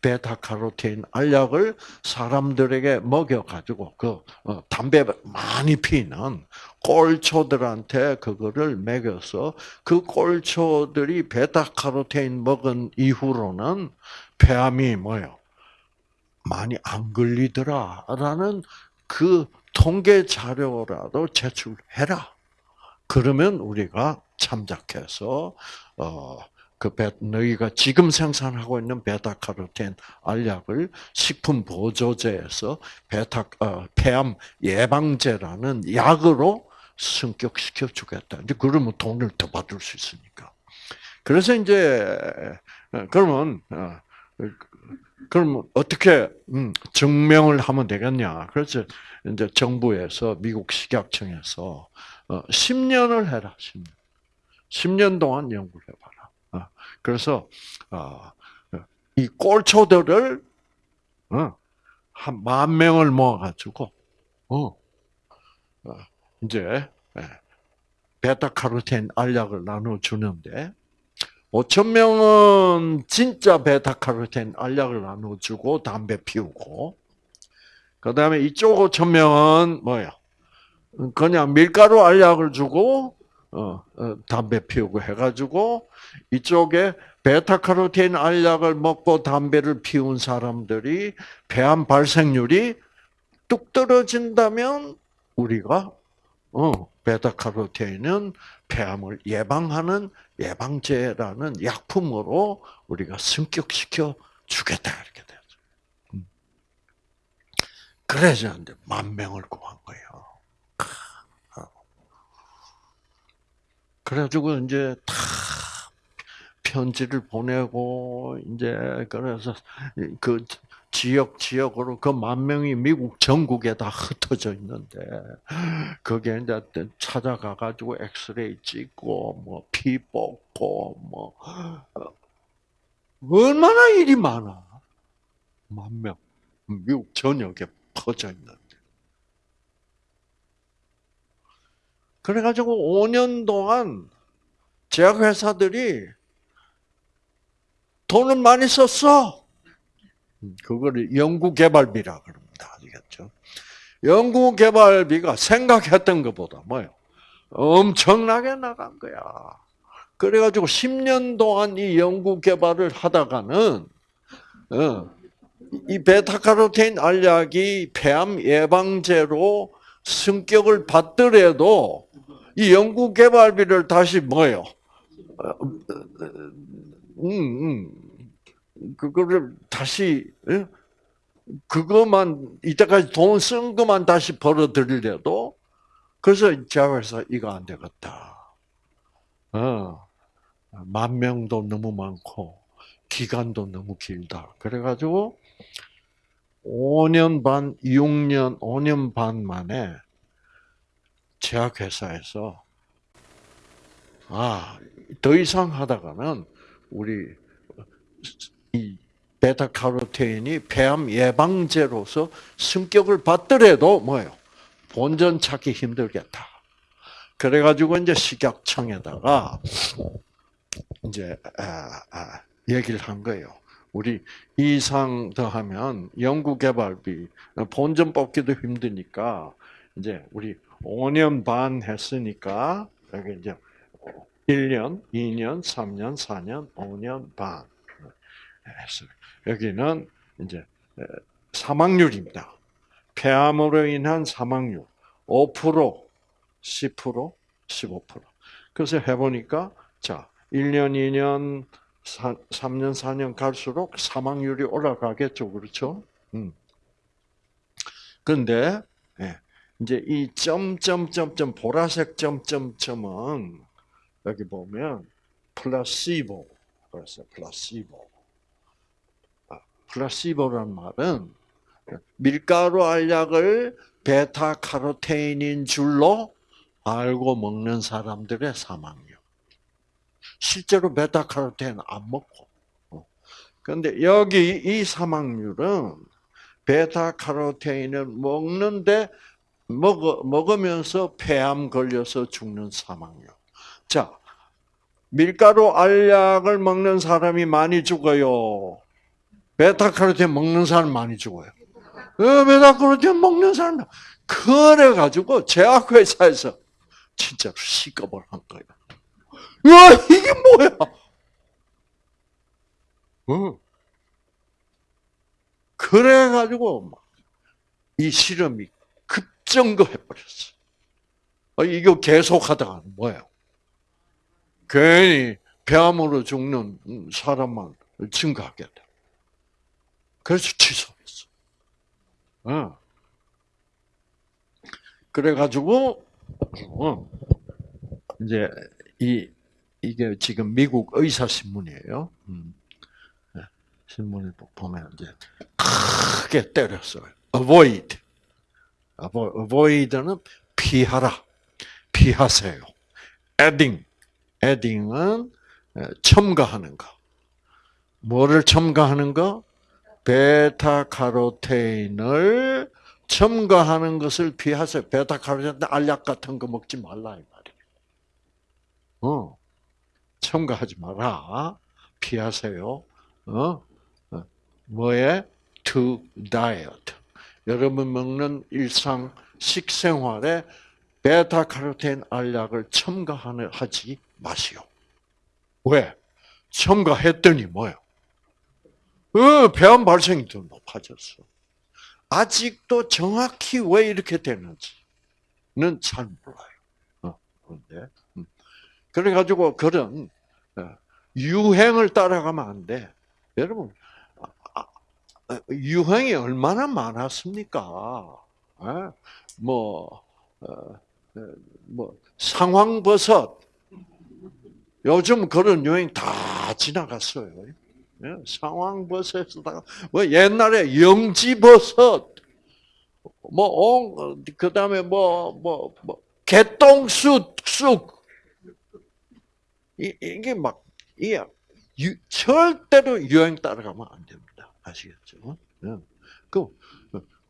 베타카로틴 알약을 사람들에게 먹여가지고 그 어, 담배 많이 피는 꼴초들한테 그거를 먹여서 그 꼴초들이 베타카로틴 먹은 이후로는 폐암이 뭐요? 많이 안 걸리더라라는 그 통계 자료라도 제출해라. 그러면 우리가 참작해서 어. 그 베, 너희가 지금 생산하고 있는 베타카로틴 알약을 식품 보조제에서 베타 어, 폐암 예방제라는 약으로 승격시켜 주겠다. 이제 그러면 돈을 더 받을 수 있으니까. 그래서 이제 어, 그러면 어, 그러면 어떻게 음, 증명을 하면 되겠냐? 그래서 이제 정부에서 미국 식약청에서 10년을 해라. 10년. 10년 동안 연구를 해봐라. 그래서 어, 이 꼴초들을 어, 한만 명을 모아가지고 어, 이제 예, 베타카로틴 알약을 나눠 주는데 5천 명은 진짜 베타카로틴 알약을 나눠주고 담배 피우고 그 다음에 이쪽 5천 명은 뭐야? 그냥 밀가루 알약을 주고 어, 어, 담배 피우고 해가지고 이쪽에 베타카로틴 알약을 먹고 담배를 피운 사람들이 폐암 발생률이 뚝 떨어진다면 우리가 어, 베타카로틴은 폐암을 예방하는 예방제라는 약품으로 우리가 승격시켜 주겠다 이렇게 되죠. 음. 그래서 이제 만 명을 구한 거예요. 그래가지고 이제 다 편지를 보내고 이제 그래서 그 지역 지역으로 그 만 명이 미국 전국에 다 흩어져 있는데 거기에 이제 찾아가 가지고 엑스레이 찍고 뭐 피 뽑고 뭐 얼마나 일이 많아? 만 명. 미국 전역에 퍼져 있는데 그래가지고 5년 동안 제약회사들이 돈을 많이 썼어. 그거를 연구개발비라 그럽니다. 아시겠죠? 연구개발비가 생각했던 것보다 뭐요? 엄청나게 나간 거야. 그래가지고 10년 동안 이 연구개발을 하다가는, 어, 이 베타카로틴 알약이 폐암 예방제로 승격을 받더라도 이 연구 개발비를 다시 뭐요? 음, 음. 그거를 다시 그것만 이때까지 돈 쓴 것만 다시 벌어들이려도 그래서 자회사 이거 안 되겠다. 어, 만 명도 너무 많고 기간도 너무 길다. 그래가지고 5년 반, 6년, 5년 반 만에 제약회사에서 아, 더 이상 하다가는 우리 이 베타카로테인이 폐암 예방제로서 승격을 받더라도 뭐예요? 본전 찾기 힘들겠다. 그래가지고 이제 식약청에다가 이제 아, 아, 얘기를 한 거예요. 우리 이상 더하면 연구개발비 본전 뽑기도 힘드니까 이제 우리 5년 반 했으니까 여기 이제 1년, 2년, 3년, 4년, 5년 반 했어요. 여기는 이제 사망률입니다. 폐암으로 인한 사망률 5%, 10%, 15%. 그래서 해보니까 자 1년, 2년, 3년, 4년 갈수록 사망률이 올라가겠죠, 그렇죠? 음. 근데 예, 이제 이 점점점점 보라색 점점점은 여기 보면 플라시보 그래서 플라시보. 아, 플라시보란 말은 밀가루 알약을 베타 카로테인인 줄로 알고 먹는 사람들의 사망률. 실제로 베타카로틴 안 먹고. 그런데 여기 이 사망률은 베타카로테인을 먹는데 먹어, 먹으면서 폐암 걸려서 죽는 사망률. 자, 밀가루 알약을 먹는 사람이 많이 죽어요. 베타카로틴 먹는 사람 많이 죽어요. 어, 베타카로틴 먹는 사람 그래 가지고 제약회사에서 진짜로 시급을 한 거예요. 야 이게 뭐야? 어. 그래 가지고 이 실험이 급증거해 버렸어. 어, 이거 계속하다가 뭐예요? 괜히 폐암으로 죽는 사람만 증가하게 돼. 그래서 취소했어. 어. 그래가지고 어. 이제 이 이게 지금 미국 의사 신문이에요. 음. 네. 신문에 보면 이제 크게 때렸어요. avoid. Avoid는 피하라. 피하세요. adding. adding은 첨가하는 거. 뭐를 첨가하는 거? 베타카로테인을 첨가하는 것을 피하세요. 베타카로틴 알약 같은 거 먹지 말라 이 말이에요. 어, 첨가하지 마라. 피하세요. 어, 어. 뭐에? To diet. 여러분 먹는 일상 식생활에 베타카로틴 알약을 첨가하지 마시오. 왜? 첨가했더니 뭐요? 어, 폐암 발생이 더 높아졌어. 아직도 정확히 왜 이렇게 되는지는 잘 몰라요. 어, 그런데 음. 그래가지고 그런 어, 유행을 따라가면 안 돼. 여러분 유행이 얼마나 많았습니까? 예? 뭐, 어, 뭐 상황버섯 요즘 그런 유행 다 지나갔어요. 예, 상황버섯에다가 뭐 옛날에 영지버섯 뭐 그다음에 뭐 뭐 뭐 개똥쑥 쑥 이게 막 이게 절대로 유행 따라가면 안 됩니다. 아시겠죠? 예. 그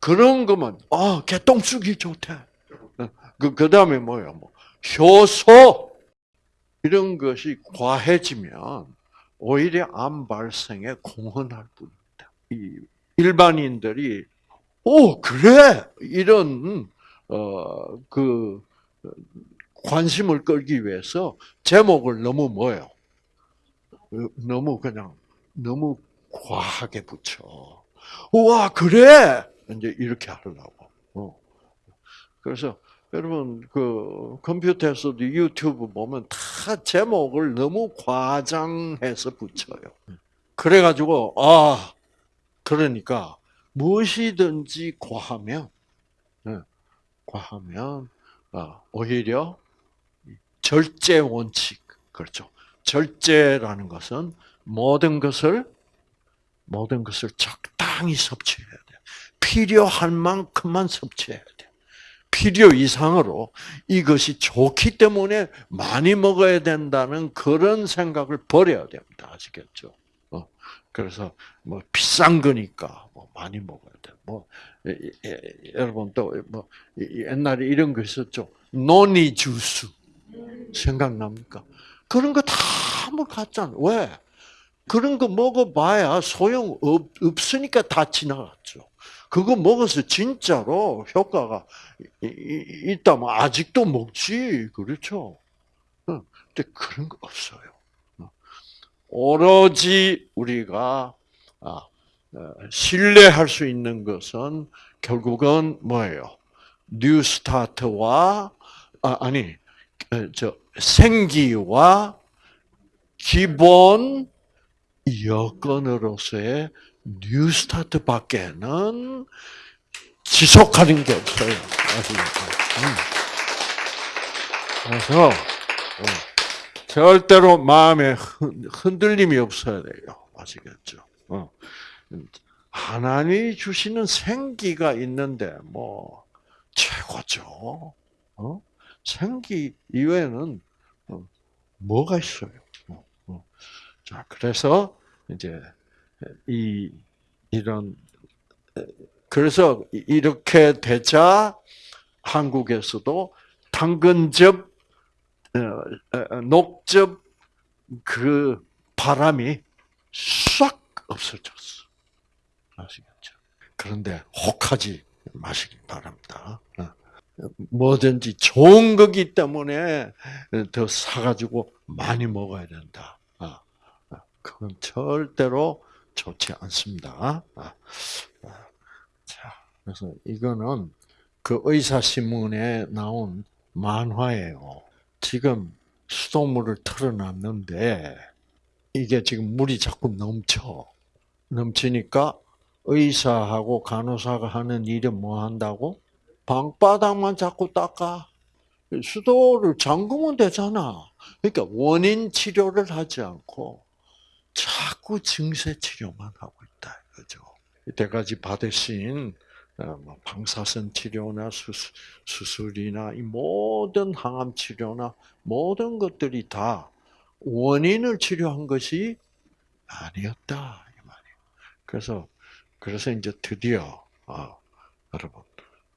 그런 거만 아 개똥쑥이 좋대. 그 그 다음에 뭐야 뭐 효소 이런 것이 과해지면 오히려 암 발생에 공헌할 뿐입니다. 이 일반인들이 오 그래 이런 어 그 관심을 끌기 위해서 제목을 너무 뭐요? 너무 그냥 너무 과하게 붙여. 와 그래 이제 이렇게 하려고. 어. 그래서 여러분 그 컴퓨터에서도 유튜브 보면 다 제목을 너무 과장해서 붙여요. 그래가지고 아 그러니까 무엇이든지 과하면 네, 과하면 아, 오히려 절제 원칙 그렇죠. 절제라는 것은 모든 것을 모든 것을 적당히 섭취해야 돼. 필요할 만큼만 섭취해야 돼. 필요 이상으로 이것이 좋기 때문에 많이 먹어야 된다는 그런 생각을 버려야 됩니다. 아시겠죠? 어, 그래서 뭐 비싼 거니까 뭐 많이 먹어야 돼. 뭐 예, 예, 여러분 또뭐 옛날에 이런 거 있었죠. 노니 주스 생각납니까? 그런 거 다 뭐 갔잖아. 왜? 그런 거 먹어봐야 소용 없, 없으니까 다 지나갔죠. 그거 먹어서 진짜로 효과가 있다면 아직도 먹지. 그렇죠? 어, 근데 그런 거 없어요. 어. 오로지 우리가 아, 어, 신뢰할 수 있는 것은 결국은 뭐예요? 뉴 스타트와 아, 니저 생기와 기본 여건으로서의 뉴스타트밖에는 지속하는 게 없어요. 음. 그래서 어, 절대로 마음에 흔들림이 없어야 돼요. 아시겠죠? 어. 하나님이 주시는 생기가 있는데 뭐 최고죠. 어? 생기 이외에는 뭐가 있어요? 어, 어. 자, 그래서 이제 이 이런 그래서 이렇게 되자 한국에서도 당근즙, 녹즙 그 바람이 싹 없어졌어. 아시겠죠? 그런데 혹하지 마시기 바랍니다. 뭐든지 좋은 거기 때문에 더 사가지고 많이 먹어야 된다. 그건 절대로 좋지 않습니다. 자, 그래서 이거는 그 의사신문에 나온 만화예요. 지금 수돗물을 틀어놨는데 이게 지금 물이 자꾸 넘쳐. 넘치니까 의사하고 간호사가 하는 일은 뭐 한다고? 방바닥만 자꾸 닦아. 수도를 잠그면 되잖아. 그러니까 원인 치료를 하지 않고 자꾸 증세 치료만 하고 있다. 그죠? 이때까지 받으신 어, 뭐 방사선 치료나 수술, 이나 이 모든 항암 치료나 모든 것들이 다 원인을 치료한 것이 아니었다 이 말이에요. 그래서 그래서 이제 드디어 아, 여러분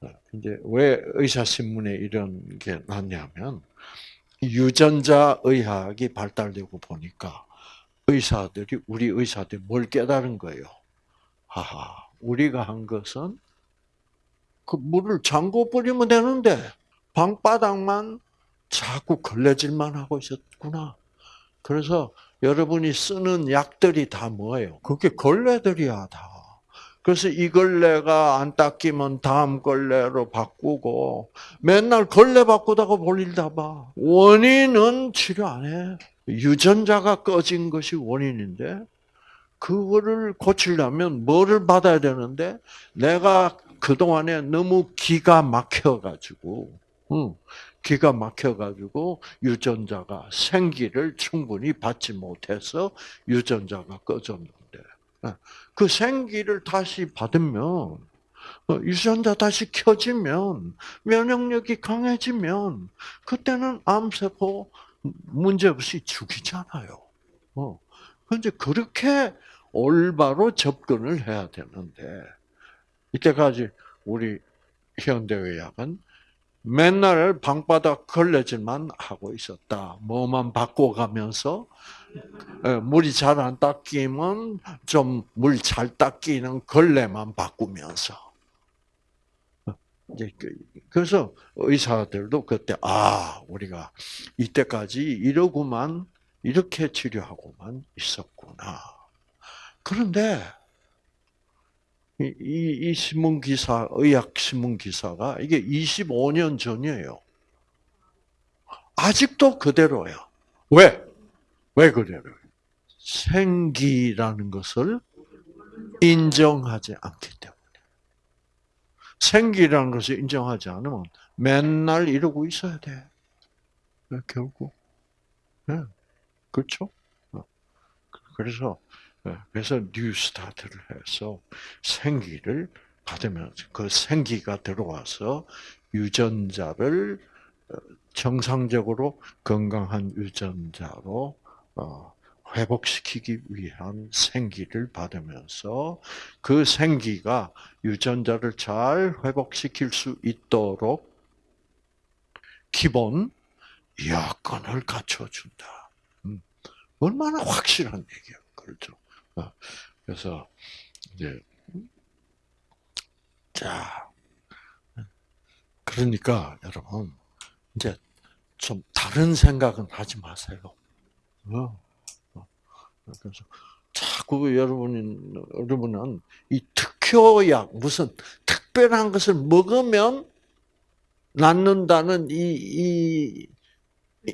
어, 이제 왜 의사 신문에 이런 게 났냐면 유전자 의학이 발달되고 보니까 의사들이 우리 의사들이 뭘 깨달은 거예요. 하하, 우리가 한 것은 그 물을 잠궈 버리면 되는데 방바닥만 자꾸 걸레질만 하고 있었구나. 그래서 여러분이 쓰는 약들이 다 뭐예요? 그게 걸레들이야 다. 그래서 이 걸레가 안 닦이면 다음 걸레로 바꾸고 맨날 걸레 바꾸다가 볼일 다 봐. 원인은 치료 안 해. 유전자가 꺼진 것이 원인인데 그거를 고치려면 뭐를 받아야 되는데 내가 그동안에 너무 기가 막혀가지고 응, 기가 막혀가지고 유전자가 생기를 충분히 받지 못해서 유전자가 꺼졌는데 그 생기를 다시 받으면 어, 유전자 다시 켜지면 면역력이 강해지면 그때는 암세포 문제없이 죽이잖아요. 어. 근데 그렇게 올바로 접근을 해야 되는데 이때까지 우리 현대의학은 맨날 방바닥 걸레질만 하고 있었다. 뭐만 바꿔가면서 물이 잘 안 닦이면 좀 물 잘 닦이는 걸레만 바꾸면서 그, 그래서 의사들도 그때 아 우리가 이때까지 이러고만 이렇게 치료하고만 있었구나. 그런데 이, 이, 이 신문 기사 의학 신문 기사가 이게 25년 전이에요. 아직도 그대로야. 왜? 왜 그래요? 생기라는 것을 인정하지 않기 때문에. 생기라는 것을 인정하지 않으면 맨날 이러고 있어야 돼. 네, 결국. 네. 그렇죠? 어. 그래서 네, 그래서 뉴스타트를 해서 생기를 받으면서 그 생기가 들어와서 유전자를 어, 정상적으로 건강한 유전자로 어, 회복시키기 위한 생기를 받으면서 그 생기가 유전자를 잘 회복시킬 수 있도록 기본 여건을 갖춰준다. 음. 얼마나 확실한 얘기야, 그렇죠? 어. 그래서 이제 자 그러니까 여러분 이제 좀 다른 생각은 하지 마세요. 어. 그래서 자꾸 여러분이 여러분은 이 특효약 무슨 특별한 것을 먹으면 낫는다는 이, 이,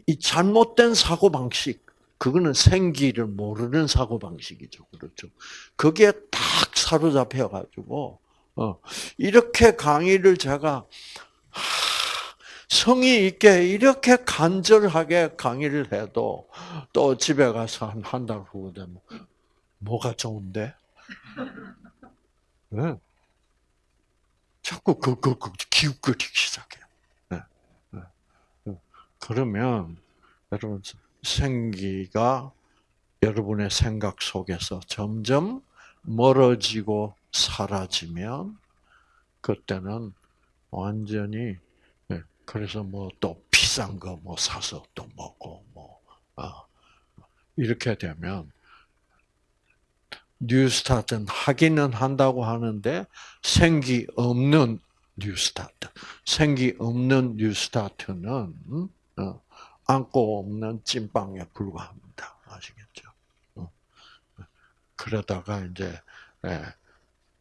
이 잘못된 사고 방식 그거는 생기를 모르는 사고 방식이죠, 그렇죠? 그게 딱 사로잡혀 가지고 어, 이렇게 강의를 제가 성의 있게 이렇게 간절하게 강의를 해도 또 집에 가서 한 한 달 후에 되면 뭐가 좋은데? 네. 자꾸 그, 그, 그, 기웃거리기 시작해요. 네. 네. 그러면, 여러분, 생기가 여러분의 생각 속에서 점점 멀어지고 사라지면 그때는 완전히 예, 그래서 뭐 또 비싼 거 뭐 사서 또 먹고 뭐 아, 이렇게 되면 뉴스타트는 하기는 한다고 하는데 생기 없는 뉴스타트, 생기 없는 뉴스타트는 어, 안고 없는 찐빵에 불과합니다. 아시겠죠? 어. 그러다가 이제 예,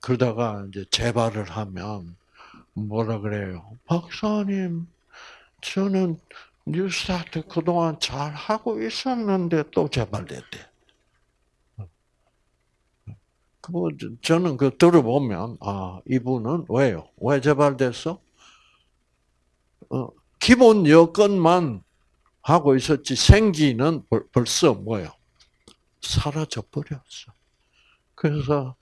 그러다가 이제 재발을 하면 뭐라 그래요? 박사님, 저는 뉴스타트 그동안 잘 하고 있었는데 또 재발됐대. 그 저는 그 들어보면 아 이분은 왜요? 왜 재발됐어? 어, 기본 여건만 하고 있었지 생기는 벌, 벌써 뭐요? 사라져 버렸어. 그래서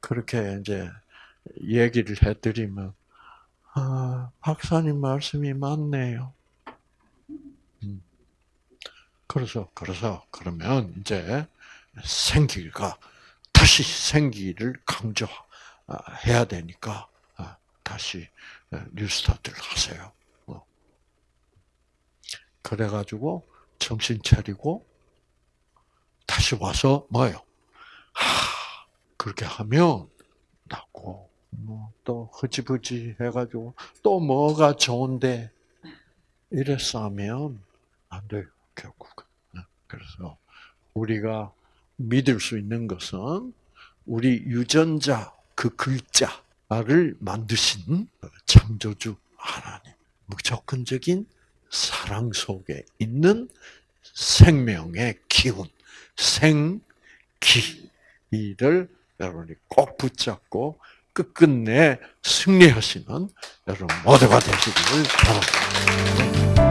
그렇게 이제 얘기를 해드리면 아 박사님 말씀이 맞네요. 음. 그래서 그래서 그러면 이제 생기가 다시 생기를 강조해야 되니까 아, 다시 뉴스타트를 하세요. 어. 그래가지고 정신 차리고 다시 와서 뭐요? 하 그렇게 하면 낫고 뭐 또 흐지부지 해가지고 또 뭐가 좋은데 이래서 하면 안 돼요 결국은. 네, 그래서 우리가 믿을 수 있는 것은 우리 유전자 그 글자를 만드신 창조주 하나님, 무조건적인 사랑 속에 있는 생명의 기운, 생기를 여러분이 꼭 붙잡고 끝끝내 승리하시는 여러분 모두가 되시기를 바랍니다.